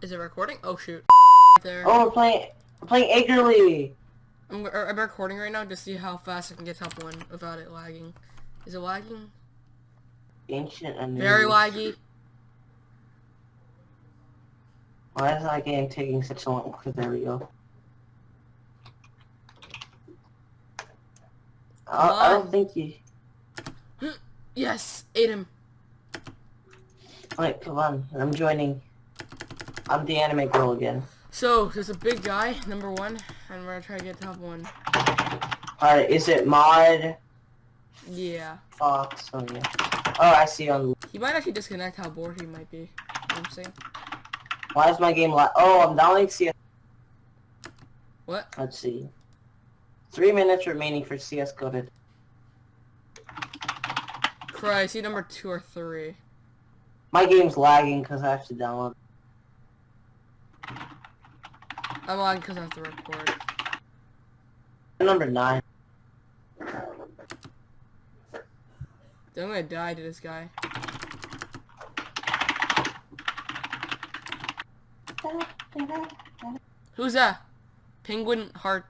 Is it recording? Oh shoot. There. Oh, we're playing, we're playing eagerly. I'm, I'm recording right now to see how fast I can get top one without it lagging. Is it lagging? Ancient and Very laggy. Why is that game taking such a long? There we go. I, I don't think you. Hmm, yes, ate him. Wait, come on. I'm joining. I'm the anime girl again. So there's a big guy, number one, and we're gonna try to get top one. Alright, is it Mod Yeah. Fox? Oh yeah. Oh, I see on. He might actually disconnect how bored he might be. You know what I'm saying? Why is my game la- Oh, I'm downloading CS. What? Let's see. Three minutes remaining for CS coded. Christ, he number two or three. My game's lagging because I have to download. I'm on because I have to record. Number nine. I'm gonna die to this guy. Who's that? Penguin Heart.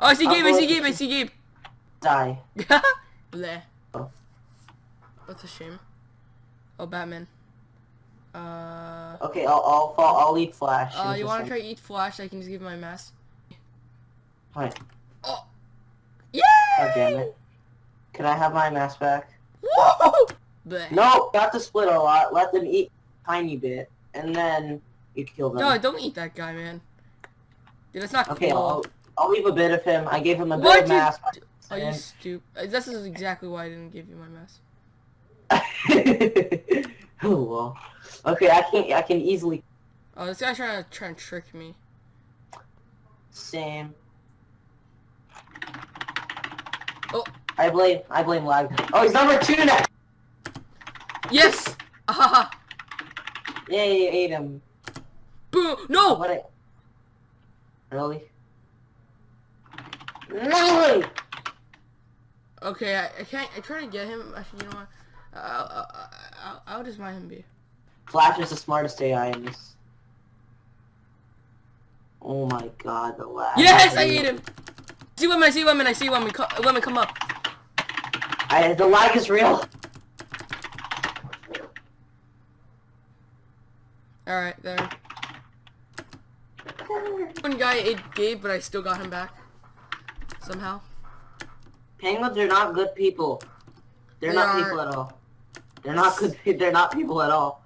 Oh, I see Gabe, I see Gabe, I see Gabe. Die. Bleh. Oh. That's a shame. Oh, Batman. Uh, Okay, I'll I'll fall. I'll eat Flash. uh, you wanna try eat Flash? I can just give my mask. Wait, Oh! Yay! God damn it. Can I have my mask back? Whoa! No, not to split a lot. Let them eat a tiny bit, and then you kill them. No, don't eat that guy, man. Dude, that's not okay, cool. I'll I'll leave a bit of him. I gave him a bit Why'd of mask. Are you stupid? This is exactly why I didn't give you my mask. oh well. Okay, I can I can easily Oh, this guy's trying to try and trick me. same. Oh. I blame I blame lag. Oh, he's number two now. Yes! Ah! Yay, ate him. Boom! No! What? I... Really? No! Okay, I, I can't. I try to get him. Actually, you know what? I'll, I'll, just mind him be. Flash is the smartest AI in this. Oh my god, the lag. Yes, I ate him. See women. I see women. I see women. Co women, come up. I, the lag is real. All right, there. One guy ate Gabe, but I still got him back somehow. Penguins are not good people. They're They not are- people at all. They're not good. They're not people at all.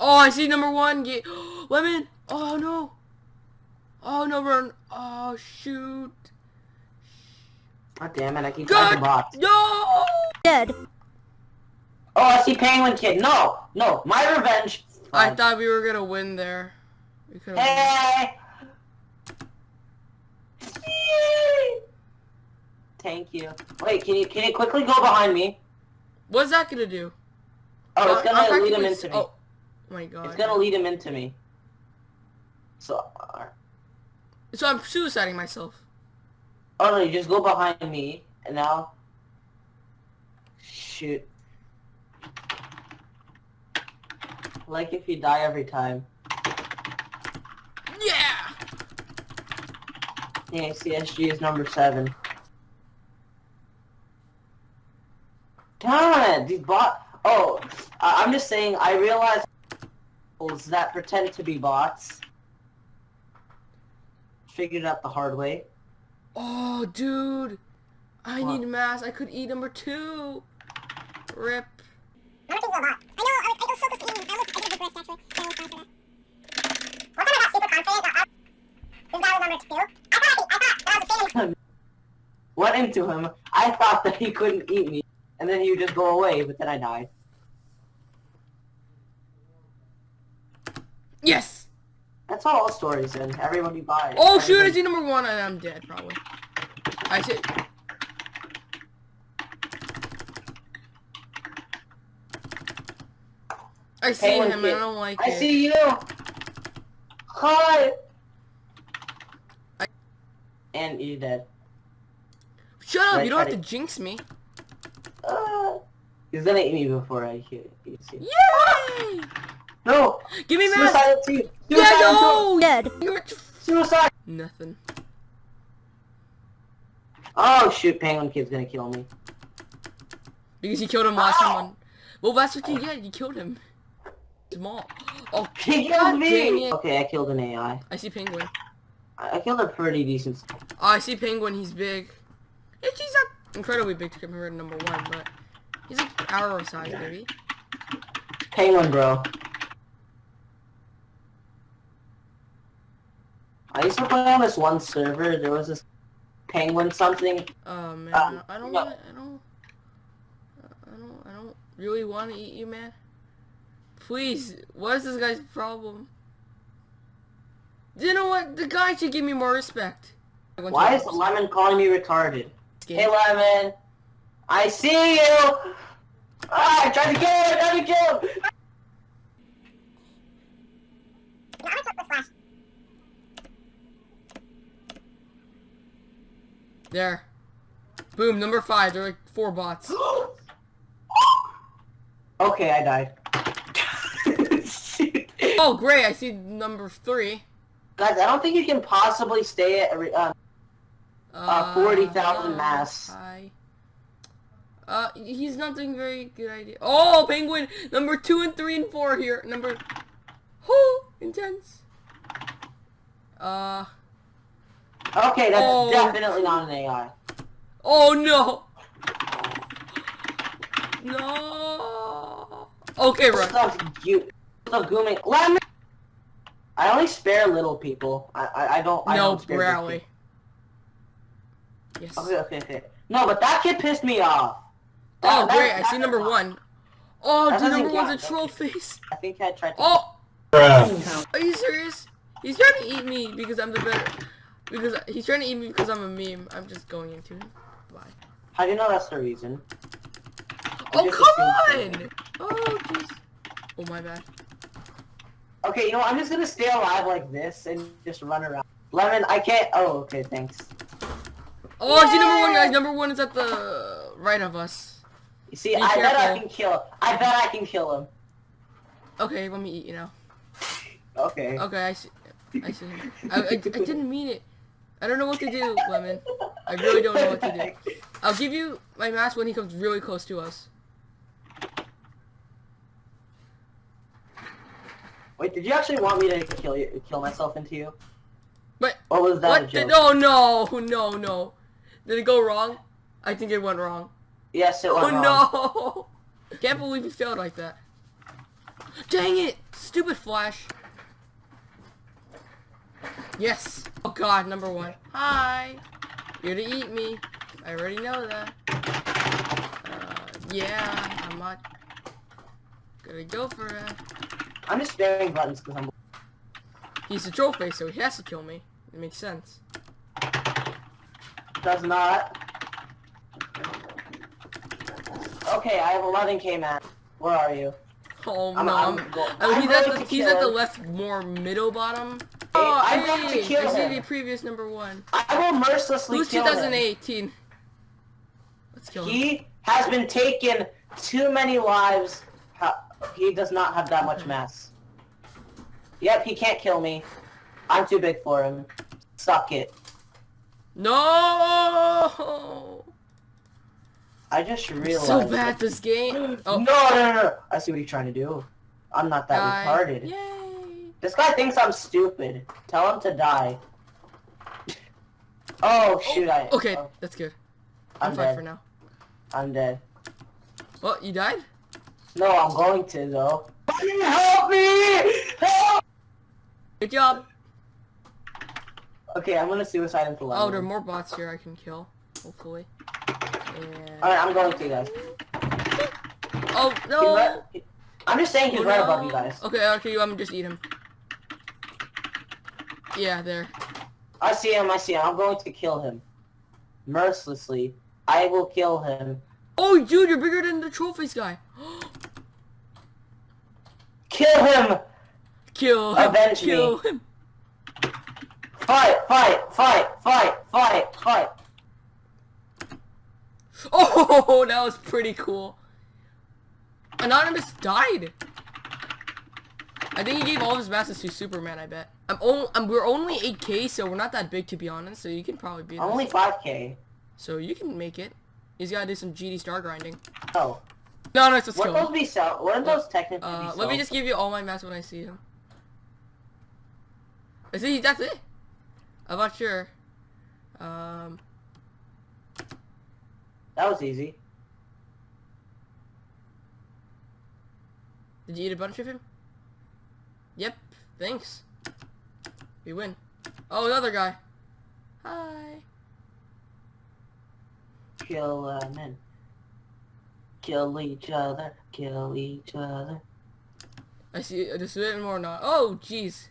Oh, I see number one. Gabe. Women. Oh no. Oh no, run. Oh shoot. God damn it! I keep God. talking bots. No. Dead. Oh, I see Penguin Kid. No, no, my revenge. I Fine. thought we were gonna win there. We could have. Hey. Thank you. Wait, can you can you quickly go behind me? What's that gonna do? Oh, it's I'm gonna lead him into me. Oh my god. It's gonna lead him into me. So, uh, So I'm suiciding myself. oh no, you just go behind me, and now, shoot. Like if you die every time. Yeah. Yeah, CSG is number seven. It, these bot. Oh, I- I'm just saying. I realize that pretend to be bots. Figured out the hard way. Oh, dude. I What? need mass. I could eat number two. Rip. I don't think he's a bot. I know, I, I was so close to eating. I almost, I did a big risk actually. I almost died for that. One time I got super confident that I, this guy was number two. I thought, I, I thought that was the. Went into him. I thought that he couldn't eat me, and then he would just go away. But then I died. Yes. That's how all stories end. you buy. Oh shoot! I see number one, and I'm dead probably. I see. I see Penguin him. I don't like I it. see you. Hi. I- And you're dead. Shut up! Right, you don't have to to- jinx me. Uh, he's gonna eat me before I hear you. Yay! No! Give me mass! Suicidal team! Yeah, Suicidal no! Dead. You're Suicide! nothing. Oh shoot, Penguin Kid's gonna kill me. Because you killed him last time on. Well, that's what you get. You killed him. Small. Oh, He killed dang me! Okay, I killed an AI. I see penguin. I, I killed a pretty decent. Oh, I see penguin. He's big. Yeah, he's not incredibly big to compared to number one, but he's like arrow size, maybe. Penguin, bro. I used to play on this one server. There was this penguin something. Oh man, Um, I don't no. want. I don't. I don't. I don't really want to eat you, man. Please, what is this guy's problem? You know what? The guy should give me more respect. I went to Why is Lemon calling me retarded? game. Hey, Lemon. I see you. Ah, I tried to kill him. I tried to kill him. No, I'm gonna click this flash. There. Boom, number five. There are like four bots. okay, I died. Oh, great. I see number three. Guys, I don't think you can possibly stay at. a re- Um, Uh, 40,000 mass. Hi. Uh, he's not doing very good idea. Oh, penguin! Number two and three and four here. Number... Oh, intense. Uh... okay, that's Oh. definitely not an AI. Oh, no! No! Okay, right. Stuff you. Stuff gooming. Lemon. I only spare little people. I I, I don't. I No, don't spare big rarely. people. Yes. Okay, okay, okay. No, but that kid pissed me off. Oh, That- that- great. I that- see number one. Oh, That dude, doesn't number one's a count. troll face. I think I tried to. Oh! Bruh. Are you serious? He's trying to eat me because I'm the better. Because he's trying to eat me because I'm a meme. I'm just going into him. Why? How do you know that's the reason? Oh come on! Oh jeez. Oh my bad. Okay, you know, I'm just gonna stay alive like this and just run around. Lemon, I can't. Oh, okay, thanks. Oh, I see number one, guys. Number one is at the right of us. You see, Be I bet I can kill. I bet I can kill him. Okay, let me eat you now. Okay. Okay, I see. I see. I, I, I didn't mean it. I don't know what to do, Lemon. I really don't know what to do. I'll give you my mask when he comes really close to us. Wait, did you actually want me to kill you, kill myself into you? But Or was that what? Joke? no, no, no, no. Did it go wrong? I think it went wrong. Yes, it went Oh wrong. Oh no! Can't believe you failed like that. Dang it! Stupid Flash. Yes. Oh god, number one. Hi. You're to eat me. I already know that. Uh, yeah, I'm not gonna go for it. I'm just spamming buttons because I'm. He's a troll face, so he has to kill me. It makes sense. Does not. Okay, I have 11k man. Where are you? Oh I'm- no, I'm I'm, oh, I'm he's at the he's at the left more middle bottom. Oh, I'm going to kill I see him. the previous number one. I will mercilessly Who's kill him. 2018? Let's kill him. He has been taking too many lives. He does not have that much mass. Yep, he can't kill me. I'm too big for him. Suck it. No! I just realized. So bad this game. Oh. No, Oh, no, no, no. I see what he's trying to do. I'm not that die. retarded. Yay! This guy thinks I'm stupid. Tell him to die. Oh, oh shoot! I Okay, oh, that's good. I'm, I'm fine dead. for now. I'm dead. Well, you died? No, I'm going to though. Help me! Help! Good job. Okay, I'm gonna suicide into lemon. Oh, there are more bots here I can kill. Hopefully. And... Alright, I'm going to guys. Oh, no! right- I'm just saying he's Oh, right no. above you guys. Okay, okay, let me just eat him. Yeah, there. I see him, I see him. I'm going to kill him. Mercilessly. I will kill him. Oh, dude, you're bigger than the troll face guy. Kill him! kill him. Avenge kill me. him. Fight, fight, fight, fight, fight, fight. Oh, that was pretty cool. Anonymous died. I think he gave all of his masses to Superman. I bet. I'm. I'm, we're only 8k, so we're not that big to be honest. So you can probably be. I'm only 5k. So you can make it. He's gotta do some GD star grinding. Oh. No, no, it's just Wouldn't those be sell? Wouldn't those technically Uh, let sold? me just give you all my mass when I see him. I see. That's it. I'm not sure. Um. That was easy. Did you eat a bunch of him? Yep. Thanks. We win. Oh, another guy. Hi. Kill uh, men. Kill each other. Kill each other. I see. Just a bit more not. Oh, jeez.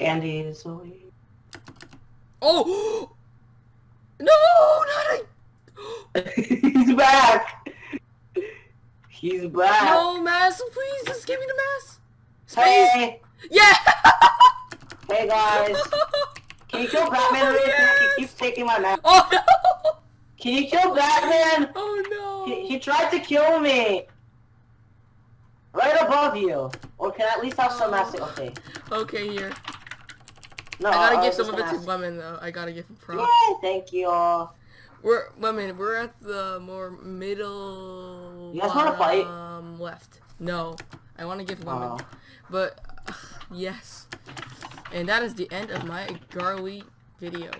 Andy is away. Oh! No, not a. He's back. No, mass, please, just give me the mass. Space. Hey, Yeah. hey guys. Can you kill Batman Oh, yes. He keeps taking my map. Oh no. Can you kill Batman? Oh no. He, he tried to kill me. Right above you. Or can I at least have some oh. massive? Okay. Okay, here. No, I gotta was give some of it to Lemon though. I gotta give him props. Yay, thank you all. We're Lemon. We're at the more middle. You guys wanna fight? Um, left. No, I want to give Lemon, Oh. but yes. And that is the end of my Garly video.